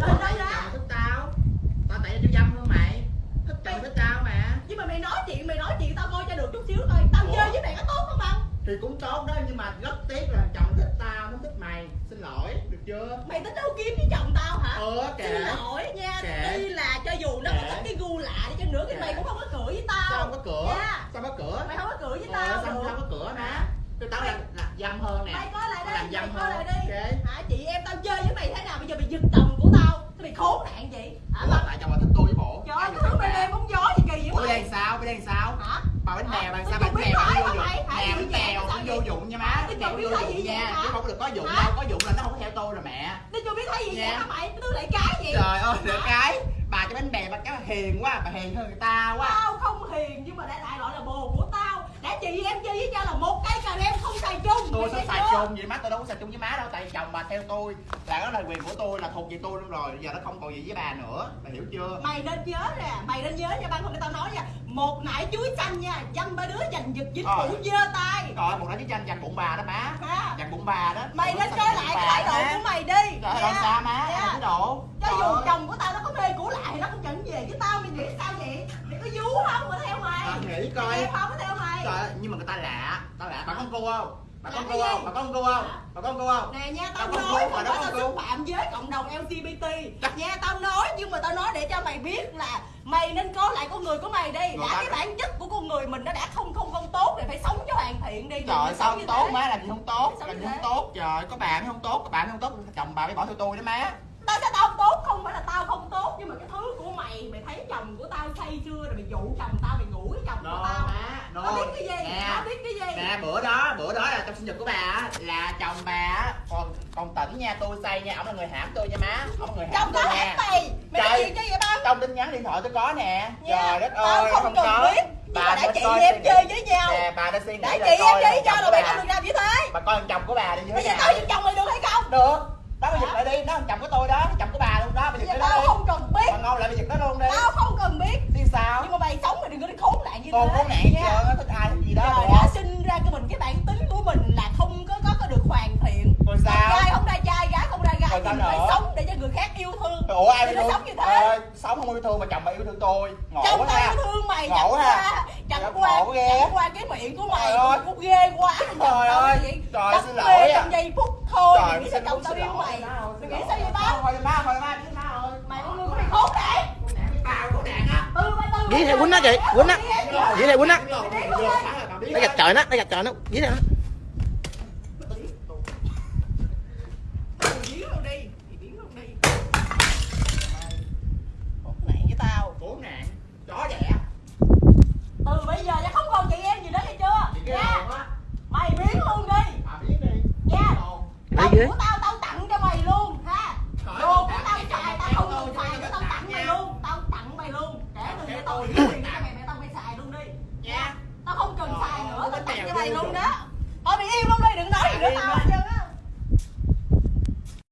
Đâu vì ra? chồng thích tao. Tao tại tao dâm hơn mày. Thích chồng thích tao mà. Nhưng mà mày nói chuyện mày nói chuyện tao coi cho được chút xíu thôi. Tao Ủa? chơi với mày có tốt không không thì cũng tốt đó nhưng mà rất tiếc là chồng thích tao nó thích mày. Xin lỗi được chưa? Mày tính đấu kiếm với chồng tao hả? Ờ xin kệ lỗi nha Kệ. tuy là cho dù nó có Kệ. thích cái gu lạ đi chăng nữa thì mày cũng không có cửa với tao. Sao không có cửa? Nha. sao có cửa? Mày không có cửa với ờ, tao sao sao có cửa mà? Tôi tao là, là dâm hơn nè. mày coi lại Tao đây làm mày dâm coi hơn lại đi. Ok. Hả chị em tao chơi với mày thế nào? Bây giờ mày giật chồng của tao Thế mày khốn nạn gì hả Ủa, tao tại chồng là thích tôi với bộ trời ơi cái thứ mày đem bóng gió gì kỳ Ủa vậy đây sao? Hả Bà bánh bèo, bà Tôi sao không bánh bèo nó vô dụng? Nè, bánh vậy? cũng vô dụng nha má Tôi Bánh không biết vô dụng nha? Chứ không được có dụng đâu, có dụng là nó không theo tôi rồi mẹ Nó chưa biết thấy gì vậy Nha. hả mày? Cái thứ lại cái gì? Trời ơi, được cái Bà cho bánh bèo, bà cái hiền quá, bà hiền hơn người ta quá Tao không hiền nhưng mà đại loại là bồ của chị em chơi với nhau là một cây cà rem không xài chung Tôi thấy xài chưa? chung vậy má, tôi đâu có xài chung với má đâu Tại chồng bà theo tôi Là đó là quyền của tôi, là thuộc về tôi luôn rồi Giờ nó không còn gì với bà nữa, bà hiểu chưa? Mày nên nhớ nè, mày nên nhớ nha không để tao nói nha Một nải chuối xanh nha, dăm ba đứa giành giật dính phủ dơ tay Trời ơi, một nói với tranh dành bụng bà đó má ha Dành bụng bà đó Mày nên coi lại cái thái độ của mày đi ơi, nha. làm sao má, Nha. thái độ Cho Trời dù ơi. chồng của tao nó có mê cũ lại nó cũng chẳng về với tao Mày nghĩ sao vậy? Mày có vú không mà theo mày? Tao nghĩ coi. Trời ơi, nhưng mà người ta lạ, ta lạ, bà con cô không? Bà con cô không? Bà con cô không? Bà con cô không? Nè nha tao nói mà đó tao xúc phạm với cộng đồng LGBT Nha tao nói nhưng mà tao nói để cho mày biết là Mày nên có lại con người của mày đi. Đã cái bản chất của con người mình nó đã không không không tốt Thì phải sống cho hoàn thiện đi. Trời sao không tốt má, làm gì không tốt, làm gì không tốt, trời, có bà mới không tốt, có mới không tốt, chồng bà mới bỏ theo tôi đó má. Tao sẽ tao không tốt không phải là tao không tốt Nhưng mà cái thứ của mày Mày thấy chồng của tao say chưa? Rồi mày dụ chồng tao mày ngủ với chồng của tao đồ Nó biết cái gì? Nè, Nó biết cái gì? nè, bữa đó, bữa đó là trong sinh nhật của bà á, là chồng bà á, còn còn tỉnh nha, tôi say nha, ổng là người hãm tôi nha má, ổng là người hãm Chồng tôi tao nha mày Mày Trời. cho vậy ba Trong tin nhắn điện thoại tôi có nè Nha, Trời đất tao ơi, không không cần có biết, mà đã chị em chơi với nhau. Nè, bà đã suy nghĩ chị em chơi với nhau là mày bà. không được làm như thế bà coi thằng chồng của bà đi như Bây thế giờ nào tao giật chồng mày được hay không? được đó bây giờ lại đi nó thằng chồng của tôi đó thằng chồng của bà luôn đó bây Bây giờ giờ cái đó tao đi không cần biết bà ngon lại bây giờ nó luôn đi Tao không cần biết đi sao Nhưng mà mày sống mày đừng có đi khốn nạn như con thế khốn nạn nha. giờ nó thích ai thích gì đó Trời đã sinh ra cho mình cái bản tính của mình là không có có, có được hoàn thiện. Rồi sao? Trai không ra trai, gái không ra gái Thì mình phải sống để cho người khác yêu thương. Ủa ai Thì yêu nó thương? sống như thế. Ơi, sống không yêu thương mà chồng bà yêu thương tôi. Ngộ Chồng tao yêu thương mày Ngộ chẳng ha. qua Chẳng Ngộ qua ghê. Chẳng qua cái miệng của mày cũng ghê quá. Trời ơi. Trời, xin lỗi à. trong giây phút thôi. Trời, Mày nghĩ xin chồng lỗi, tao yêu mày? Mày xin nghĩ sao vậy ba? thôi má thôi má biết má ơi Mày con người của mày khốn nạn khốn nạn biết bao khốn nạn á Ừ mày từ Dí này quýnh á chị, quýnh á. Dí này quýnh á. nó Nó gạch trời nó, nó gạch trời nó. Dí này nó. Biến biến Từ bây giờ nha không còn chị em gì nữa nghe chưa Nha á Mày biến luôn đi bà biết đi Nha dưới. của tao ghê luôn đó Thôi mày im luôn đi đừng nói gì nữa tao á.